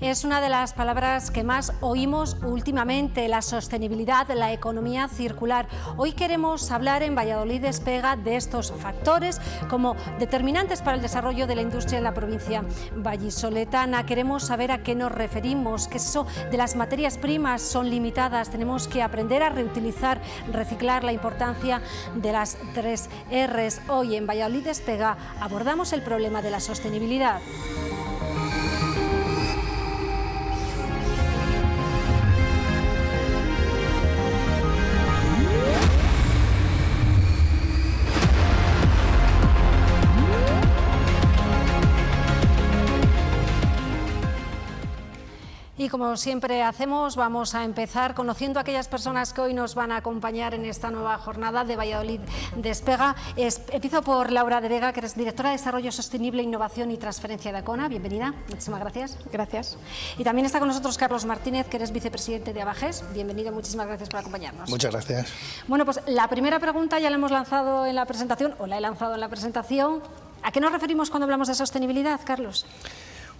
Es una de las palabras que más oímos últimamente, la sostenibilidad, la economía circular. Hoy queremos hablar en Valladolid Despega de estos factores como determinantes para el desarrollo de la industria en la provincia vallisoletana. Queremos saber a qué nos referimos, que eso de las materias primas son limitadas, tenemos que aprender a reutilizar, reciclar, la importancia de las tres R's. Hoy en Valladolid Despega abordamos el problema de la sostenibilidad. Como siempre hacemos, vamos a empezar conociendo a aquellas personas que hoy nos van a acompañar en esta nueva jornada de Valladolid Despega. empiezo por Laura de Vega, que eres directora de Desarrollo Sostenible, Innovación y Transferencia de ACONA. Bienvenida, muchísimas gracias. Gracias. Y también está con nosotros Carlos Martínez, que eres vicepresidente de Abajes. Bienvenido, muchísimas gracias por acompañarnos. Muchas gracias. Bueno, pues la primera pregunta ya la hemos lanzado en la presentación, o la he lanzado en la presentación. ¿A qué nos referimos cuando hablamos de sostenibilidad, Carlos?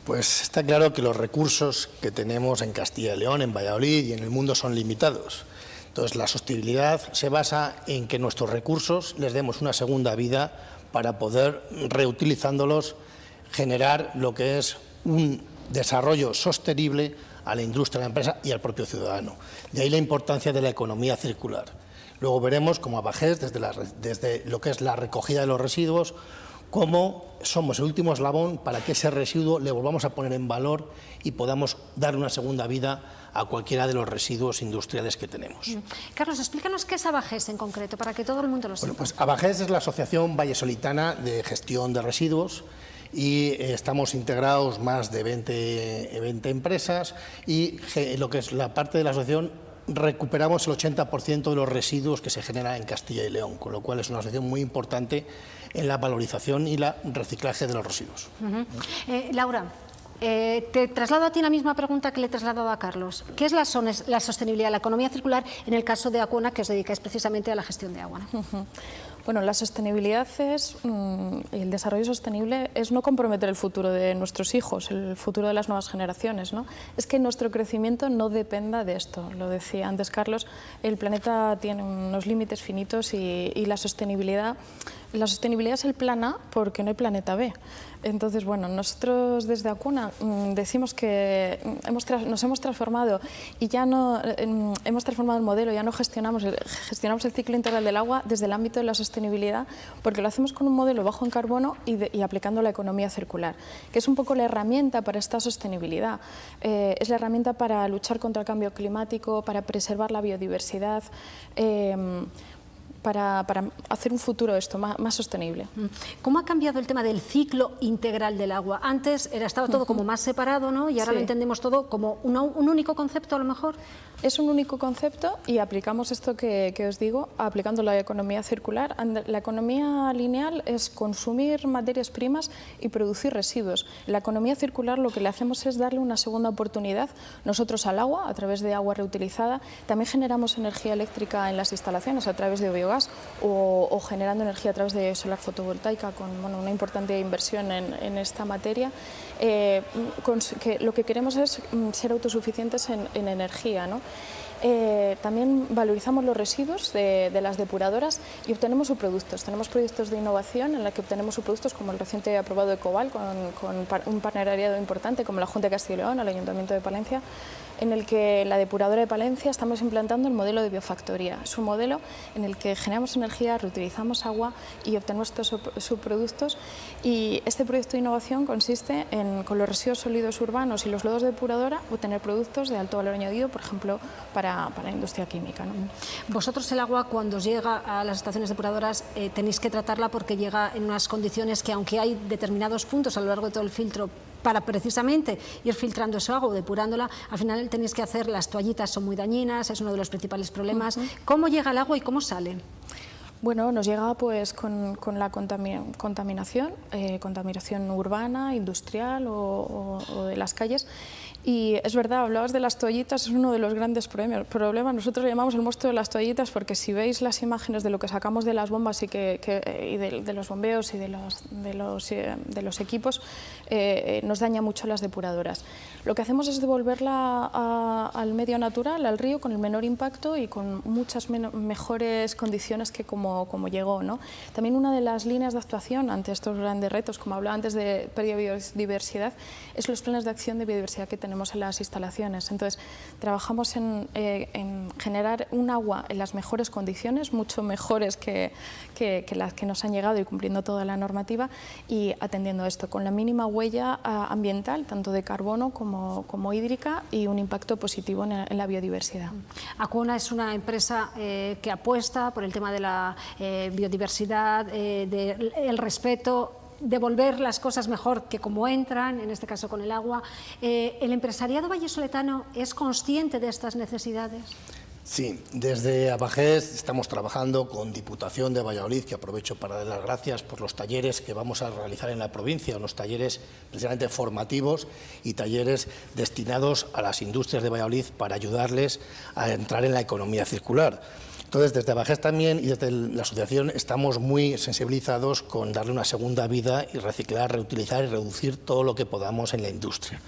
Pues está claro que los recursos que tenemos en Castilla y León, en Valladolid y en el mundo son limitados. Entonces, la sostenibilidad se basa en que nuestros recursos les demos una segunda vida para poder, reutilizándolos, generar lo que es un desarrollo sostenible a la industria, a la empresa y al propio ciudadano. De ahí la importancia de la economía circular. Luego veremos cómo Abajés, desde, desde lo que es la recogida de los residuos, cómo somos el último eslabón para que ese residuo le volvamos a poner en valor y podamos dar una segunda vida a cualquiera de los residuos industriales que tenemos. Mm. Carlos, explícanos qué es Abajes en concreto, para que todo el mundo lo sepa. Bueno, pues Abajes es la Asociación Vallesolitana de Gestión de Residuos y eh, estamos integrados más de 20, 20 empresas y lo que es la parte de la asociación recuperamos el 80% de los residuos que se generan en Castilla y León, con lo cual es una asociación muy importante en la valorización y la reciclaje de los residuos. Eh, Laura, eh, te traslado a ti la misma pregunta que le he trasladado a Carlos. ¿Qué es la, la sostenibilidad, la economía circular en el caso de Acuona, que os dedicáis precisamente a la gestión de agua? Bueno, la sostenibilidad es, mm, el desarrollo sostenible es no comprometer el futuro de nuestros hijos, el futuro de las nuevas generaciones. ¿no? Es que nuestro crecimiento no dependa de esto. Lo decía antes Carlos, el planeta tiene unos límites finitos y, y la sostenibilidad la sostenibilidad es el plan A porque no hay planeta B. Entonces, bueno, nosotros desde Acuna mm, decimos que mm, hemos nos hemos transformado y ya no mm, hemos transformado el modelo, ya no gestionamos el, gestionamos el ciclo integral del agua desde el ámbito de la sostenibilidad porque lo hacemos con un modelo bajo en carbono y, aplicando la economía circular, que es un poco la herramienta para esta sostenibilidad. Eh, es la herramienta para luchar contra el cambio climático, para preservar la biodiversidad. Eh, para, hacer un futuro esto más, sostenible. Mm. ¿Cómo ha cambiado el tema del ciclo integral del agua? Antes era, estaba todo como más separado ¿no? y ahora lo entendemos todo como un único concepto a lo mejor. Es un único concepto y aplicamos esto que, os digo, aplicando la economía circular. La economía lineal es consumir materias primas y producir residuos. La economía circular lo que le hacemos es darle una segunda oportunidad nosotros al agua, a través de agua reutilizada. También generamos energía eléctrica en las instalaciones a través de biogás o, generando energía a través de solar fotovoltaica con una importante inversión en, esta materia. Eh, que lo que queremos es mm, ser autosuficientes en, en energía. ¿no? Eh, también valorizamos los residuos de, las depuradoras y obtenemos subproductos. Tenemos proyectos de innovación en los que obtenemos subproductos como el reciente aprobado de Cobal con, un partenariado importante como la Junta de Castilla y León, el Ayuntamiento de Palencia, en el que la depuradora de Palencia estamos implantando el modelo de biofactoría. Es un modelo en el que generamos energía, reutilizamos agua y obtenemos estos subproductos. Y este proyecto de innovación consiste en, con los residuos sólidos urbanos y los lodos de depuradora, obtener productos de alto valor añadido, por ejemplo, para, para la industria química. Vosotros el agua, cuando llega a las estaciones depuradoras, eh, tenéis que tratarla porque llega en unas condiciones que, aunque hay determinados puntos a lo largo de todo el filtro para precisamente ir filtrando ese agua o depurándola, al final tenéis que hacer, las toallitas son muy dañinas, es uno de los principales problemas. ¿Cómo llega el agua y cómo sale? Bueno, nos llega pues con, la contaminación, eh, contaminación urbana, industrial o, de las calles. Y es verdad, hablabas de las toallitas, es uno de los grandes problemas. Nosotros llamamos el monstruo de las toallitas porque si veis las imágenes de lo que sacamos de las bombas y, que, y de, los bombeos y de los, de los, eh, de los equipos, eh, nos daña mucho las depuradoras. Lo que hacemos es devolverla al medio natural, al río, con el menor impacto y con muchas mejores condiciones que como como, llegó. ¿no? También una de las líneas de actuación ante estos grandes retos, como hablaba antes de biodiversidad, es los planes de acción de biodiversidad que tenemos en las instalaciones. Entonces, trabajamos en, eh, generar un agua en las mejores condiciones, mucho mejores que, que, las que nos han llegado y cumpliendo toda la normativa y atendiendo esto con la mínima huella ah, ambiental, tanto de carbono como, como hídrica y un impacto positivo en, la biodiversidad. Acuona es una empresa eh, que apuesta por el tema de la eh, biodiversidad, eh, el respeto devolver las cosas mejor que como entran, en este caso con el agua. Eh, ¿El empresariado vallesoletano es consciente de estas necesidades? Sí, desde Abajés estamos trabajando con Diputación de Valladolid, que aprovecho para dar las gracias por los talleres que vamos a realizar en la provincia, unos talleres precisamente formativos y talleres destinados a las industrias de Valladolid para ayudarles a entrar en la economía circular. Entonces, desde Bajés también y desde la asociación estamos muy sensibilizados con darle una segunda vida y reciclar, reutilizar y reducir todo lo que podamos en la industria.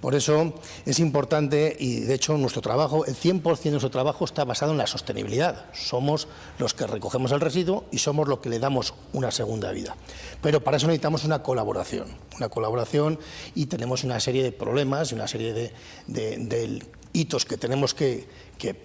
Por eso es importante y de hecho nuestro trabajo, el 100% de nuestro trabajo está basado en la sostenibilidad. Somos los que recogemos el residuo y somos los que le damos una segunda vida. Pero para eso necesitamos una colaboración, una colaboración y tenemos una serie de problemas y una serie de hitos que tenemos que,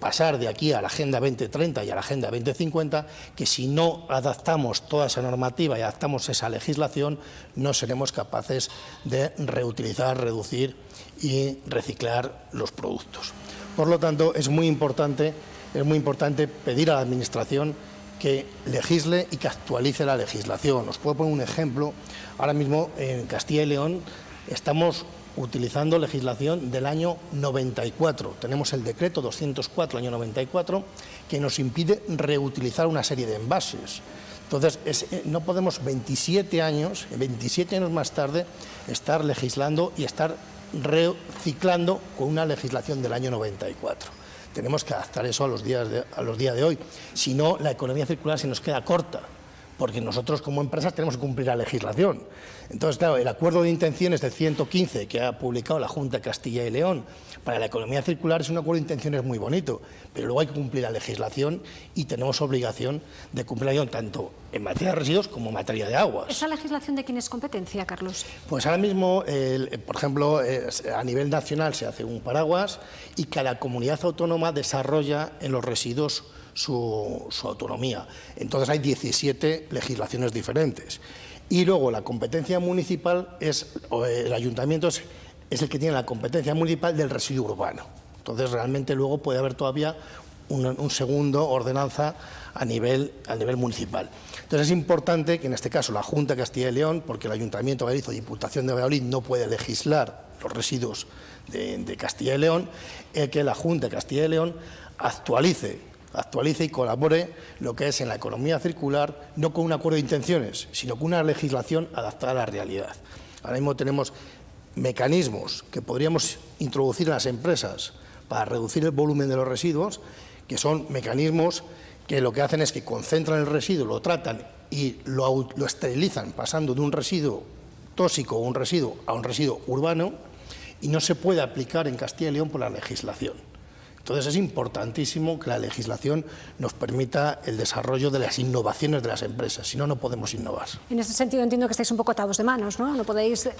pasar de aquí a la Agenda 2030 y a la Agenda 2050, que si no adaptamos toda esa normativa y adaptamos esa legislación, no seremos capaces de reutilizar, reducir y reciclar los productos. Por lo tanto, es muy importante, es muy importante pedir a la Administración que legisle y que actualice la legislación. Os puedo poner un ejemplo. Ahora mismo en Castilla y León estamos utilizando legislación del año 94. Tenemos el decreto 204 año 94 que nos impide reutilizar una serie de envases. Entonces, eh, no podemos 27 años, 27 años más tarde, estar legislando y estar reciclando con una legislación del año 94. Tenemos que adaptar eso a los días de, a los días de hoy. Si no, la economía circular se nos queda corta porque nosotros como empresas tenemos que cumplir la legislación. Entonces, claro, el acuerdo de intenciones del 115 que ha publicado la Junta de Castilla y León para la economía circular es un acuerdo de intenciones muy bonito, pero luego hay que cumplir la legislación y tenemos obligación de cumplirla tanto en materia de residuos como en materia de aguas. ¿Esa legislación de quién es competencia, Carlos? Pues ahora mismo, por ejemplo, a nivel nacional se hace un paraguas y cada comunidad autónoma desarrolla en los residuos su, autonomía. Entonces hay 17 legislaciones diferentes. Y luego la competencia municipal es, el ayuntamiento es, el que tiene la competencia municipal del residuo urbano. Entonces realmente luego puede haber todavía un, segundo ordenanza a nivel, a nivel municipal. Entonces es importante que en este caso la Junta de Castilla y León, porque el Ayuntamiento de o Diputación de Valladolid no puede legislar los residuos de, Castilla y León, eh, que la Junta de Castilla y León actualice actualice y colabore lo que es en la economía circular, no con un acuerdo de intenciones, sino con una legislación adaptada a la realidad. Ahora mismo tenemos mecanismos que podríamos introducir en las empresas para reducir el volumen de los residuos, que son mecanismos que lo que hacen es que concentran el residuo, lo tratan y lo, esterilizan pasando de un residuo tóxico o un residuo a un residuo urbano y no se puede aplicar en Castilla y León por la legislación. Entonces es importantísimo que la legislación nos permita el desarrollo de las innovaciones de las empresas, si no, no podemos innovar. En ese sentido entiendo que estáis un poco atados de manos, ¿no? No podéis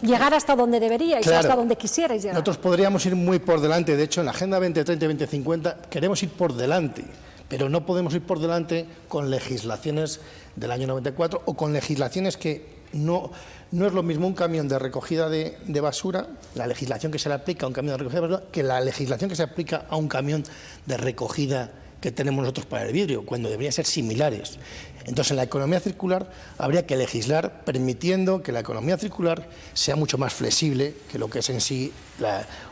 llegar hasta donde deberíais, hasta donde quisierais llegar. Nosotros podríamos ir muy por delante, de hecho en la Agenda 2030 y 2050 queremos ir por delante, pero no podemos ir por delante con legislaciones del año 94 o con legislaciones que no, no es lo mismo un camión de recogida de, basura, la legislación que se le aplica a un camión de recogida de basura, que la legislación que se aplica a un camión de recogida que tenemos nosotros para el vidrio, cuando deberían ser similares. Entonces, en la economía circular habría que legislar permitiendo que la economía circular sea mucho más flexible que lo que es en sí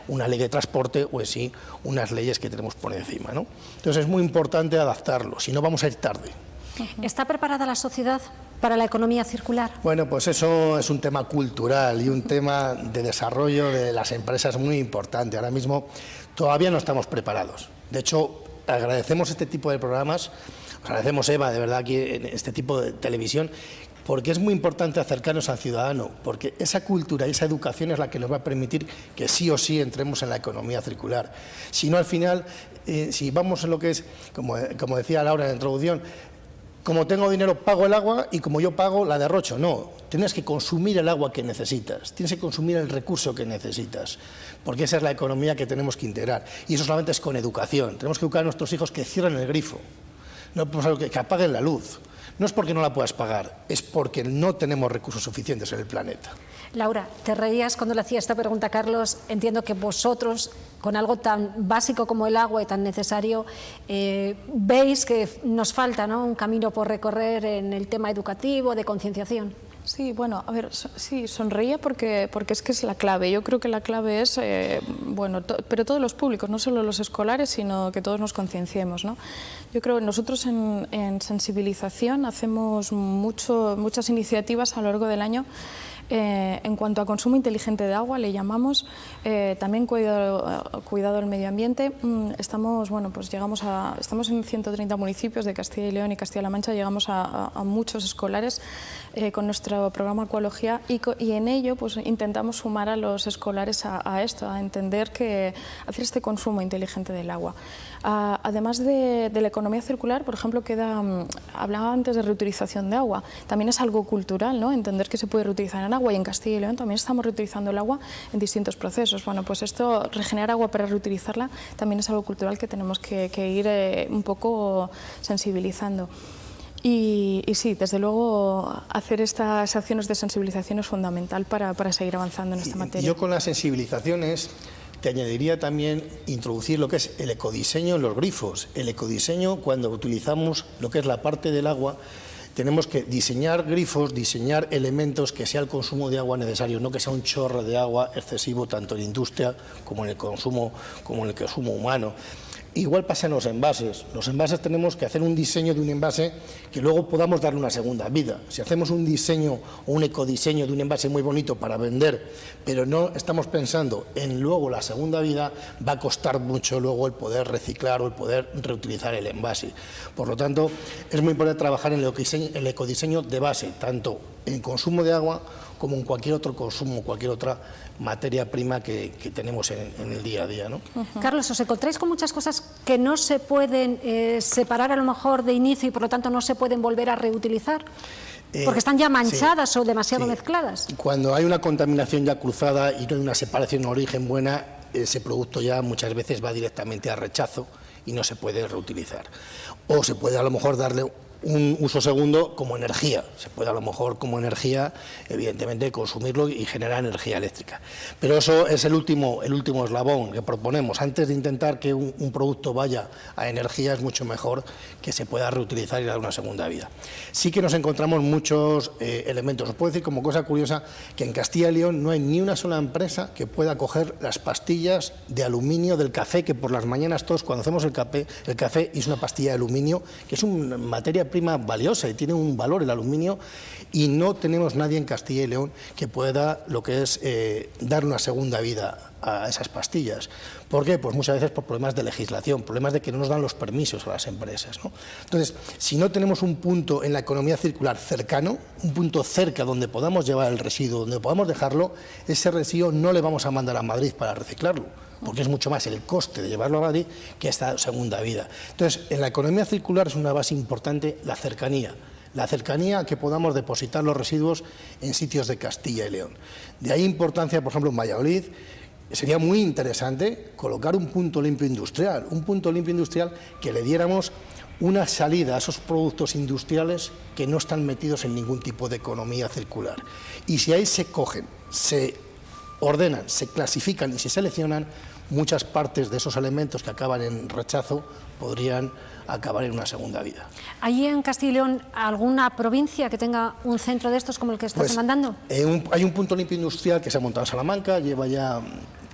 una ley de transporte o en sí unas leyes que tenemos por encima. ¿no? Entonces, es muy importante adaptarlo, si no vamos a ir tarde. ¿Está preparada la sociedad para la economía circular? Bueno, pues eso es un tema cultural y un tema de desarrollo de las empresas muy importante. Ahora mismo todavía no estamos preparados. De hecho, agradecemos este tipo de programas, agradecemos Eva, de verdad, aquí en este tipo de televisión, porque es muy importante acercarnos al ciudadano, porque esa cultura y esa educación es la que nos va a permitir que sí o sí entremos en la economía circular. Si no, al final, eh, si vamos en lo que es, como, como decía Laura en la introducción, como tengo dinero pago el agua y como yo pago la derrocho. No, tienes que consumir el agua que necesitas, tienes que consumir el recurso que necesitas, porque esa es la economía que tenemos que integrar. Y eso solamente es con educación. Tenemos que educar a nuestros hijos que cierren el grifo, no que, que apaguen la luz. No es porque no la puedas pagar, es porque no tenemos recursos suficientes en el planeta. Laura, te reías cuando le hacía esta pregunta Carlos. Entiendo que vosotros, con algo tan básico como el agua y tan necesario, eh, veis que nos falta un camino por recorrer en el tema educativo, de concienciación. Sí, bueno, a ver, sí, sonreía porque, porque es que es la clave. Yo creo que la clave es, eh, bueno, pero todos los públicos, no solo los escolares, sino que todos nos concienciemos, ¿no? Yo creo que nosotros en, en sensibilización hacemos mucho, muchas iniciativas a lo largo del año eh, en cuanto a consumo inteligente de agua, le llamamos eh, también cuidado, cuidado, del medio ambiente. Mm, estamos, bueno, pues llegamos a, estamos en 130 municipios de Castilla y León y Castilla-La Mancha, llegamos a, muchos escolares eh, con nuestro programa Ecología y, y, en ello pues, intentamos sumar a los escolares a, esto, a entender que hacer este consumo inteligente del agua. Además de, la economía circular, por ejemplo, queda, mm, hablaba antes de reutilización de agua, también es algo cultural, ¿no? entender que se puede reutilizar en agua y en Castilla y León también estamos reutilizando el agua en distintos procesos. Bueno, pues esto, regenerar agua para reutilizarla, también es algo cultural que tenemos que, ir eh, un poco sensibilizando. Y, sí, desde luego hacer estas acciones de sensibilización es fundamental para, para seguir avanzando en esta materia. Yo con las sensibilizaciones te añadiría también introducir lo que es el ecodiseño en los grifos. El ecodiseño, cuando utilizamos lo que es la parte del agua, tenemos que diseñar grifos, diseñar elementos que sea el consumo de agua necesario, no que sea un chorro de agua excesivo tanto en industria como en el consumo, como en el consumo humano. Igual pasa en los envases. Los envases tenemos que hacer un diseño de un envase que luego podamos darle una segunda vida. Si hacemos un diseño o un ecodiseño de un envase muy bonito para vender, pero no estamos pensando en luego la segunda vida, va a costar mucho luego el poder reciclar o el poder reutilizar el envase. Por lo tanto, es muy importante trabajar en el ecodiseño, de base, tanto en consumo de agua como en cualquier otro consumo, cualquier otra materia prima que, tenemos en, el día a día. ¿no? Carlos, ¿os encontráis con muchas cosas que no se pueden eh, separar a lo mejor de inicio y por lo tanto no se pueden volver a reutilizar? Eh, Porque están ya manchadas o demasiado mezcladas. Cuando hay una contaminación ya cruzada y no hay una separación de origen buena, ese producto ya muchas veces va directamente a rechazo y no se puede reutilizar. O se puede a lo mejor darle un uso segundo como energía. Se puede a lo mejor como energía, evidentemente, consumirlo y generar energía eléctrica. Pero eso es el último, el último eslabón que proponemos. Antes de intentar que un, producto vaya a energía, es mucho mejor que se pueda reutilizar y dar una segunda vida. Sí que nos encontramos muchos eh, elementos. Os puedo decir como cosa curiosa que en Castilla y León no hay ni una sola empresa que pueda coger las pastillas de aluminio del café, que por las mañanas todos cuando hacemos el café, el café es una pastilla de aluminio, que es una materia prima valiosa y tiene un valor el aluminio y no tenemos nadie en Castilla y León que pueda lo que es eh, dar una segunda vida a esas pastillas. ¿Por qué? Pues muchas veces por problemas de legislación, problemas de que no nos dan los permisos a las empresas. Entonces, si no tenemos un punto en la economía circular cercano, un punto cerca donde podamos llevar el residuo, donde podamos dejarlo, ese residuo no le vamos a mandar a Madrid para reciclarlo porque es mucho más el coste de llevarlo a Madrid que esta segunda vida. Entonces, en la economía circular es una base importante la cercanía, la cercanía a que podamos depositar los residuos en sitios de Castilla y León. De ahí importancia, por ejemplo, en Valladolid, sería muy interesante colocar un punto limpio industrial, un punto limpio industrial que le diéramos una salida a esos productos industriales que no están metidos en ningún tipo de economía circular. Y si ahí se cogen, se ordenan, se clasifican y se seleccionan, muchas partes de esos elementos que acaban en rechazo podrían acabar en una segunda vida. ¿Hay en Castilla y León alguna provincia que tenga un centro de estos como el que estás pues, demandando? Eh, hay un punto limpio industrial que se ha montado en Salamanca, lleva ya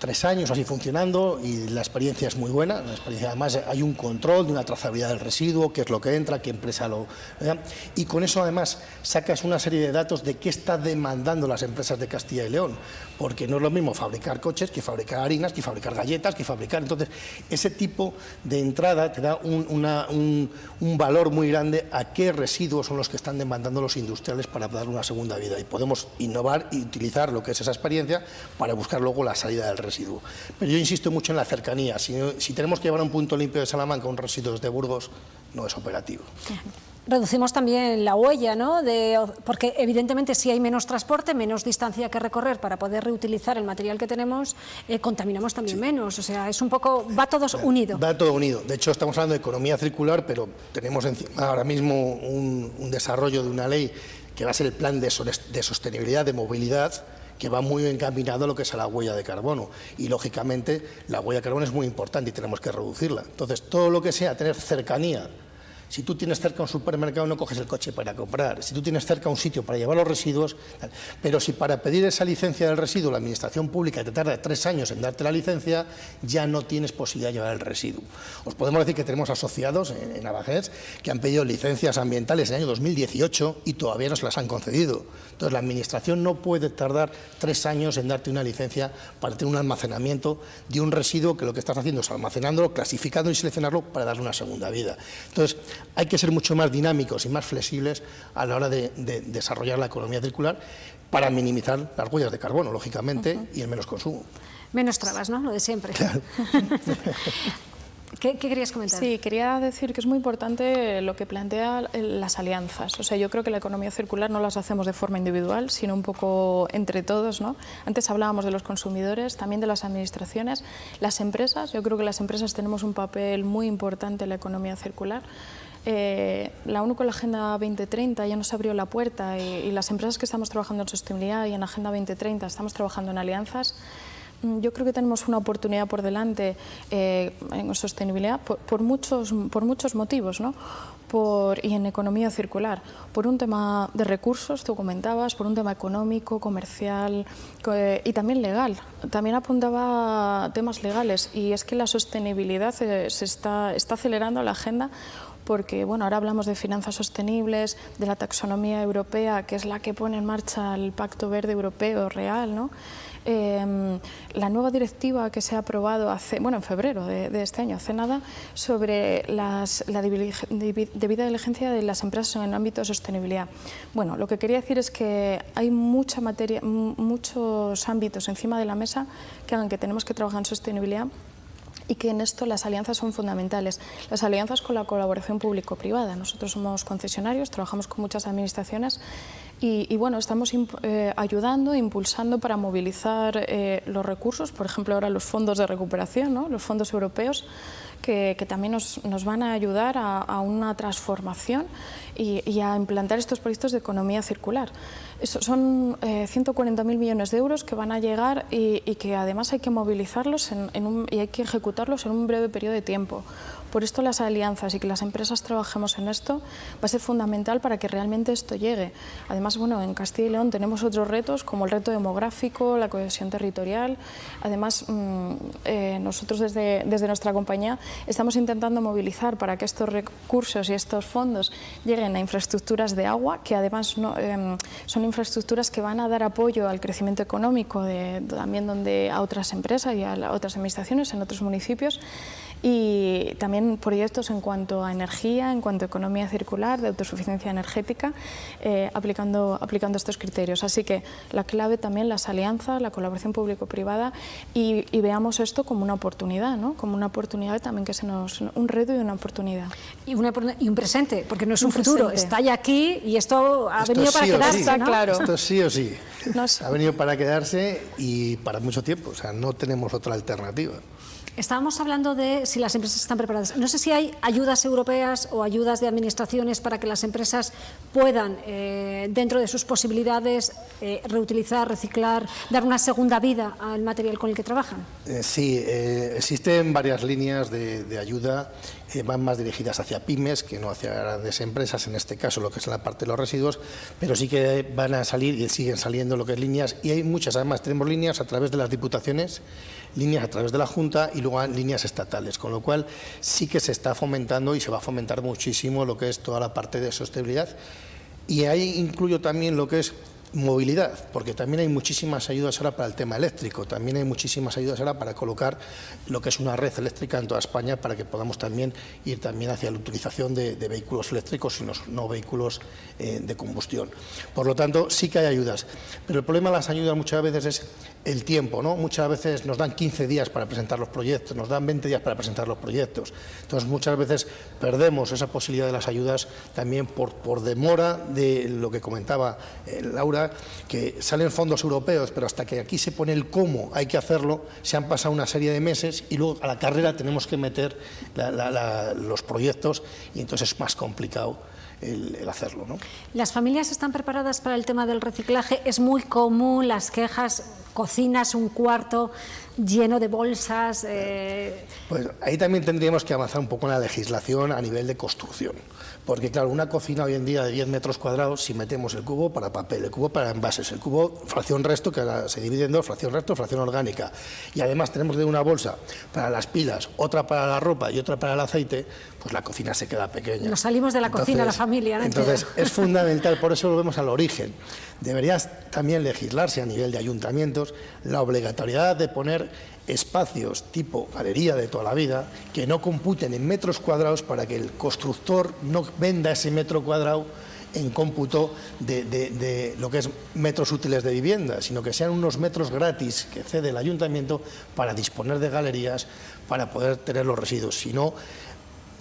tres años así funcionando y la experiencia es muy buena. La experiencia, además hay un control de una trazabilidad del residuo, qué es lo que entra, qué empresa lo... Y con eso además sacas una serie de datos de qué está demandando las empresas de Castilla y León, porque no es lo mismo fabricar coches que fabricar harinas, que fabricar galletas, que fabricar... Entonces, ese tipo de entrada te da un, valor muy grande a qué residuos son los que están demandando los industriales para dar una segunda vida. Y podemos innovar y utilizar lo que es esa experiencia para buscar luego la salida del residuo. Pero yo insisto mucho en la cercanía. Si, tenemos que llevar a un punto limpio de Salamanca un residuos de Burgos, no es operativo. Reducimos también la huella, ¿no? De, porque evidentemente si hay menos transporte, menos distancia que recorrer para poder reutilizar el material que tenemos, eh, contaminamos también menos. O sea, es un poco, va todo unido. Va todo unido. De hecho, estamos hablando de economía circular, pero tenemos encima ahora mismo un, un desarrollo de una ley que va a ser el plan de, de sostenibilidad de movilidad, que va muy encaminado a lo que es a la huella de carbono. Y, lógicamente, la huella de carbono es muy importante y tenemos que reducirla. Entonces, todo lo que sea tener cercanía si tú tienes cerca un supermercado no coges el coche para comprar, si tú tienes cerca un sitio para llevar los residuos, pero si para pedir esa licencia del residuo la administración pública te tarda tres años en darte la licencia, ya no tienes posibilidad de llevar el residuo. Os podemos decir que tenemos asociados en, en que han pedido licencias ambientales en el año 2018 y todavía no se las han concedido. Entonces la administración no puede tardar tres años en darte una licencia para tener un almacenamiento de un residuo que lo que estás haciendo es almacenándolo, clasificándolo y seleccionarlo para darle una segunda vida. Entonces, hay que ser mucho más dinámicos y más flexibles a la hora de, desarrollar la economía circular para minimizar las huellas de carbono, lógicamente, y el menos consumo. Menos trabas, ¿no? Lo de siempre. ¿Qué, querías comentar? Sí, quería decir que es muy importante lo que plantea las alianzas. O sea, yo creo que la economía circular no las hacemos de forma individual, sino un poco entre todos. ¿no? Antes hablábamos de los consumidores, también de las administraciones, las empresas. Yo creo que las empresas tenemos un papel muy importante en la economía circular. Eh, la ONU con la Agenda 2030 ya nos abrió la puerta y, y las empresas que estamos trabajando en sostenibilidad y en Agenda 2030 estamos trabajando en alianzas Mm, yo creo que tenemos una oportunidad por delante eh, en sostenibilidad por, muchos, por muchos motivos, ¿no? Por, y en economía circular, por un tema de recursos, tú comentabas, por un tema económico, comercial y también legal. También apuntaba temas legales y es que la sostenibilidad se, está, está acelerando la agenda porque bueno, ahora hablamos de finanzas sostenibles, de la taxonomía europea, que es la que pone en marcha el Pacto Verde Europeo real, ¿no? Em, la nueva directiva que se ha aprobado hace, bueno, en febrero de, este año, hace nada, sobre las, la debida diligencia de las empresas en el ámbito de sostenibilidad. Bueno, lo que quería decir es que hay mucha materia, muchos ámbitos encima de la mesa que hagan que tenemos que trabajar en sostenibilidad y que en esto las alianzas son fundamentales. Las alianzas con la colaboración público-privada. Nosotros somos concesionarios, trabajamos con muchas administraciones y, bueno, estamos eh, ayudando, impulsando para movilizar eh, los recursos, por ejemplo ahora los fondos de recuperación, ¿no? los fondos europeos, que, también nos, van a ayudar a, una transformación y, a implantar estos proyectos de economía circular. son 140.000 eh, millones de euros que van a llegar y, que además hay que movilizarlos y hay que ejecutarlos en un breve periodo de tiempo. Por esto las alianzas y que las empresas trabajemos en esto va a ser fundamental para que realmente esto llegue. Además, bueno, en Castilla y León tenemos otros retos como el reto demográfico, la cohesión territorial. Además, mm, eh, nosotros desde, desde nuestra compañía estamos intentando movilizar para que estos recursos y estos fondos lleguen a infraestructuras de agua, que además em, son infraestructuras que van a dar apoyo al crecimiento económico de, también donde a otras empresas y a otras administraciones en otros municipios y también proyectos en cuanto a energía, en cuanto a economía circular, de autosuficiencia energética, eh, aplicando, aplicando estos criterios. Así que la clave también las alianzas, la colaboración público-privada y, veamos esto como una oportunidad, ¿no? como una oportunidad también que se nos... un reto y una oportunidad. Y, y un presente, porque no es un, futuro, está ya aquí y esto ha venido para quedarse. claro. Esto sí o sí. Ha venido para quedarse y para mucho tiempo, o sea, no tenemos otra alternativa. Estábamos hablando de si las empresas están preparadas. No sé si hay ayudas europeas o ayudas de administraciones para que las empresas puedan, eh, dentro de sus posibilidades, eh, reutilizar, reciclar, dar una segunda vida al material con el que trabajan. Eh, sí, existen varias líneas de, ayuda van más dirigidas hacia pymes que no hacia grandes empresas, en este caso lo que es la parte de los residuos, pero sí que van a salir y siguen saliendo lo que es líneas y hay muchas, además tenemos líneas a través de las diputaciones, líneas a través de la Junta y luego líneas estatales, con lo cual sí que se está fomentando y se va a fomentar muchísimo lo que es toda la parte de sostenibilidad. Y ahí incluyo también lo que es movilidad, porque también hay muchísimas ayudas ahora para el tema eléctrico, también hay muchísimas ayudas ahora para colocar lo que es una red eléctrica en toda España para que podamos también ir también hacia la utilización de, vehículos eléctricos y no, vehículos eh, de combustión. Por lo tanto, sí que hay ayudas, pero el problema de las ayudas muchas veces es el tiempo, ¿no? Muchas veces nos dan 15 días para presentar los proyectos, nos dan 20 días para presentar los proyectos. Entonces, muchas veces perdemos esa posibilidad de las ayudas también por, por demora de lo que comentaba eh, Laura, que salen fondos europeos, pero hasta que aquí se pone el cómo hay que hacerlo, se han pasado una serie de meses y luego a la carrera tenemos que meter los proyectos y entonces es más complicado el, hacerlo. ¿no? ¿Las familias están preparadas para el tema del reciclaje? Es muy común las quejas, cocinas un cuarto lleno de bolsas. Eh... Pues ahí también tendríamos que avanzar un poco en la legislación a nivel de construcción. Porque claro, una cocina hoy en día de 10 metros cuadrados, si metemos el cubo para papel, el cubo para envases, el cubo fracción resto, que se divide en dos, fracción resto, fracción orgánica, y además tenemos de una bolsa para las pilas, otra para la ropa y otra para el aceite, pues la cocina se queda pequeña. Nos salimos de la cocina, la familia. ¿no? Entonces, es fundamental, por eso volvemos al origen. Debería también legislarse a nivel de ayuntamientos la obligatoriedad de poner espacios tipo galería de toda la vida que no computen en metros cuadrados para que el constructor no venda ese metro cuadrado en cómputo de, lo que es metros útiles de vivienda, sino que sean unos metros gratis que cede el ayuntamiento para disponer de galerías, para poder tener los residuos. Si no,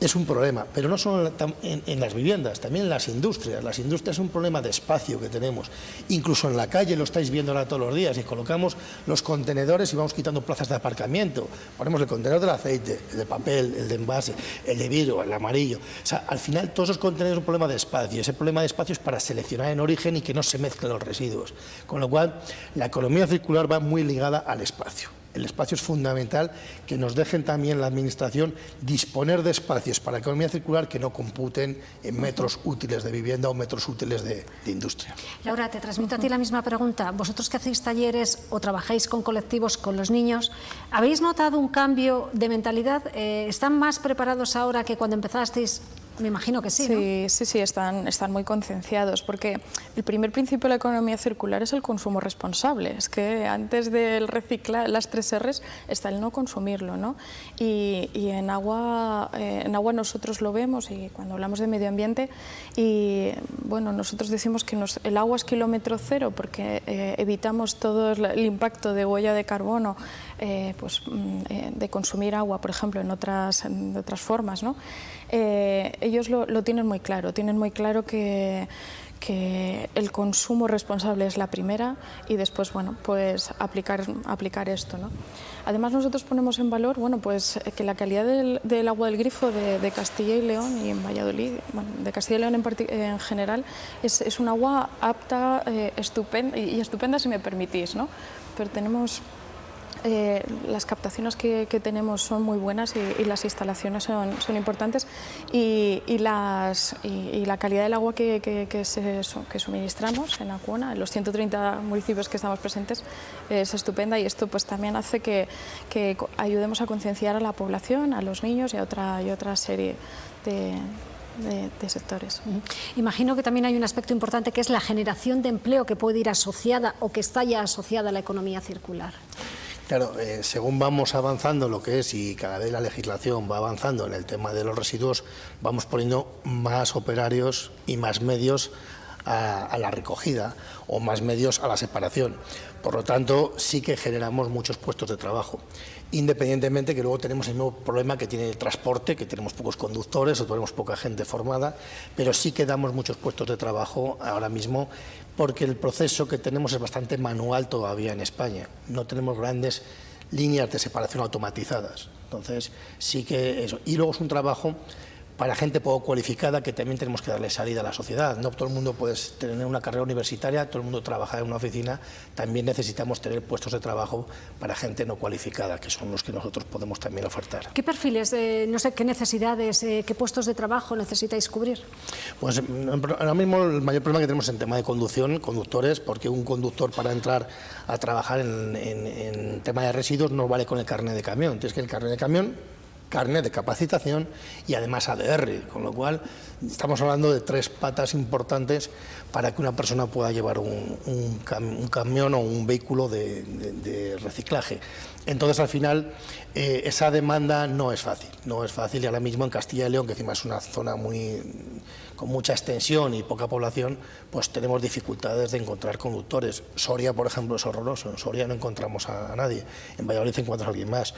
es un problema, pero no solo en, las viviendas, también en las industrias. Las industrias es un problema de espacio que tenemos. Incluso en la calle lo estáis viendo ahora todos los días y colocamos los contenedores y vamos quitando plazas de aparcamiento. Ponemos el contenedor del aceite, el de papel, el de envase, el de vidrio, el amarillo. O sea, al final todos esos contenedores son un problema de espacio. Ese problema de espacio es para seleccionar en origen y que no se mezclen los residuos. Con lo cual, la economía circular va muy ligada al espacio el espacio es fundamental, que nos dejen también la Administración disponer de espacios para economía circular que no computen en metros útiles de vivienda o metros útiles de, industria. Laura, te transmito a ti la misma pregunta. Vosotros que hacéis talleres o trabajáis con colectivos, con los niños, ¿habéis notado un cambio de mentalidad? Eh, ¿Están más preparados ahora que cuando empezasteis me imagino que sí. Sí, sí, sí, están, están muy concienciados, porque el primer principio de la economía circular es el consumo responsable. Es que antes del reciclar las tres R's está el no consumirlo. ¿no? Y, en, agua, eh, en agua nosotros lo vemos y cuando hablamos de medio ambiente, y bueno, nosotros decimos que el agua es kilómetro cero porque eh, evitamos todo el impacto de huella de carbono eh, pues, mm, de consumir agua, por ejemplo, en otras, otras formas. ¿no? Eh, ellos lo, tienen muy claro, tienen muy claro que, el consumo responsable es la primera y después, bueno, pues aplicar, aplicar esto, ¿no? Además nosotros ponemos en valor, bueno, pues que la calidad del, agua del grifo de, Castilla y León y en Valladolid, bueno, de Castilla y León en, general, es, un agua apta eh, estupenda, y estupenda si me permitís, ¿no? Pero tenemos eh, las captaciones que, tenemos son muy buenas y, las instalaciones son, son importantes y, las, y, la calidad del agua que, que, suministramos en Acuona, en los 130 municipios que estamos presentes, es estupenda y esto pues también hace que, ayudemos a concienciar a la población, a los niños y a otra, y otra serie de, de, sectores. Imagino que también hay un aspecto importante que es la generación de empleo que puede ir asociada o que está ya asociada a la economía circular. Claro, eh, según vamos avanzando lo que es y cada vez la legislación va avanzando en el tema de los residuos, vamos poniendo más operarios y más medios a, la recogida o más medios a la separación. Por lo tanto, sí que generamos muchos puestos de trabajo, independientemente que luego tenemos el mismo problema que tiene el transporte, que tenemos pocos conductores o tenemos poca gente formada, pero sí que damos muchos puestos de trabajo ahora mismo porque el proceso que tenemos es bastante manual todavía en España. No tenemos grandes líneas de separación automatizadas. Entonces, sí que eso. Y luego es un trabajo para gente poco cualificada que también tenemos que darle salida a la sociedad. No todo el mundo puede tener una carrera universitaria, todo el mundo trabaja en una oficina, también necesitamos tener puestos de trabajo para gente no cualificada, que son los que nosotros podemos también ofertar. ¿Qué perfiles, eh, no sé, qué necesidades, eh, qué puestos de trabajo necesitáis cubrir? Pues ahora mismo el mayor problema que tenemos en tema de conducción, conductores, porque un conductor para entrar a trabajar en, en tema de residuos no vale con el carnet de camión, tienes que el carnet de camión carnet de capacitación y además ADR, con lo cual estamos hablando de tres patas importantes para que una persona pueda llevar un, camión o un vehículo de, reciclaje. Entonces, al final, eh, esa demanda no es fácil, no es fácil y ahora mismo en Castilla y León, que encima es una zona muy con mucha extensión y poca población, pues tenemos dificultades de encontrar conductores. Soria, por ejemplo, es horroroso. En Soria no encontramos a, nadie. En Valladolid encuentras a alguien más.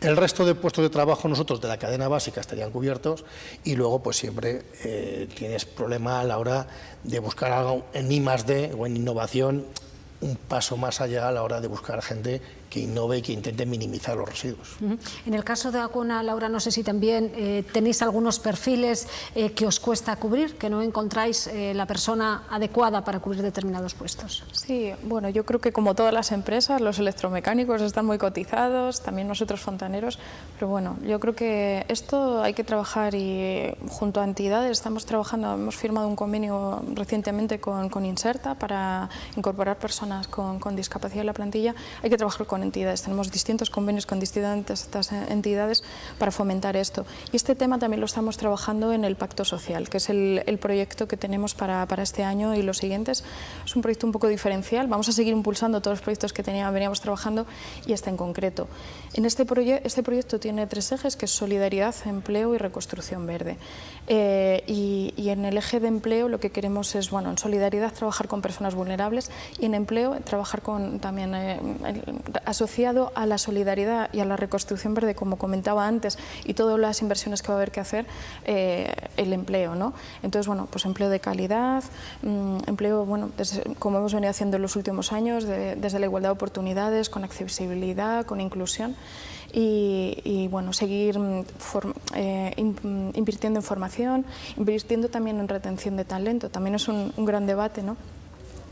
El resto de puestos de trabajo nosotros de la cadena básica estarían cubiertos y luego pues siempre eh, tienes problema a la hora de buscar algo en I D o en innovación un paso más allá a la hora de buscar gente que innove y que intente minimizar los residuos. En el caso de Acuna, Laura, no sé si también eh, tenéis algunos perfiles eh, que os cuesta cubrir, que no encontráis eh, la persona adecuada para cubrir determinados puestos. Sí, bueno, yo creo que como todas las empresas, los electromecánicos están muy cotizados, también nosotros fontaneros, pero bueno, yo creo que esto hay que trabajar y junto a entidades estamos trabajando, hemos firmado un convenio recientemente con, con Inserta para incorporar personas con, con discapacidad en la plantilla, hay que trabajar con entidades. Tenemos distintos convenios con distintas entidades para fomentar esto. Y este tema también lo estamos trabajando en el Pacto Social, que es el, proyecto que tenemos para, para, este año y los siguientes. Es un proyecto un poco diferencial. Vamos a seguir impulsando todos los proyectos que teníamos, veníamos trabajando y este en concreto. En este, este proyecto tiene tres ejes, que es solidaridad, empleo y reconstrucción verde. Eh, y, y, en el eje de empleo lo que queremos es, bueno, en solidaridad trabajar con personas vulnerables y en empleo trabajar con también eh, asociado a la solidaridad y a la reconstrucción verde, como comentaba antes, y todas las inversiones que va a haber que hacer, eh, el empleo. ¿no? Entonces, bueno, pues empleo de calidad, mm, empleo, bueno, como hemos venido haciendo en los últimos años, desde la igualdad de oportunidades, con accesibilidad, con inclusión. Y, bueno, seguir mm, eh, mm, invirtiendo en formación, invirtiendo también en retención de talento. También es un gran debate, ¿no?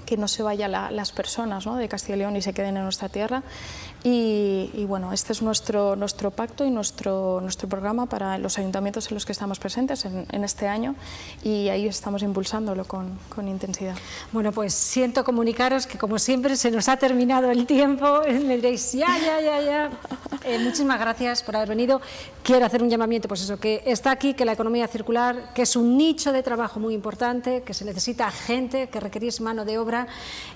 Que no se vayan las personas de Castilla y León y se queden en nuestra tierra. Y, bueno, este es nuestro, nuestro pacto y nuestro, nuestro programa para los ayuntamientos en los que estamos presentes en, este año y ahí estamos impulsándolo con, con, intensidad. Bueno, pues siento comunicaros que como siempre se nos ha terminado el tiempo, me diréis ya, ya, ya, ya. Eh, muchísimas gracias por haber venido. Quiero hacer un llamamiento, pues eso, que está aquí, que la economía circular, que es un nicho de trabajo muy importante, que se necesita gente, que requerís mano de obra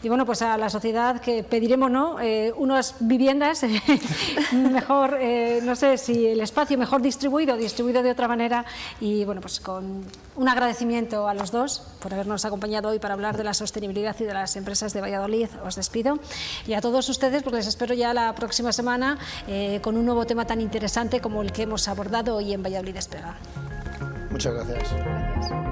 y bueno, pues a la sociedad que pediremos, ¿no? Eh, unas viviendas mejor, eh, no sé si el espacio mejor distribuido, distribuido de otra manera y bueno, pues con un agradecimiento a los dos por habernos acompañado hoy para hablar de la sostenibilidad y de las empresas de Valladolid. Os despido y a todos ustedes pues les espero ya la próxima semana con un nuevo tema tan interesante como el que hemos abordado hoy en Valladolid Despega. Muchas gracias.